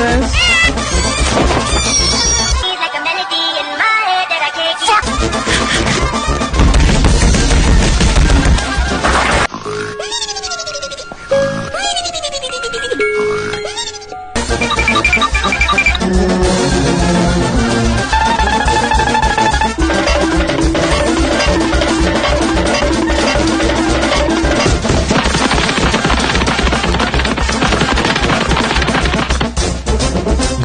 Princess. like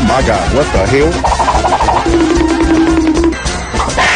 Oh my God, what the hell?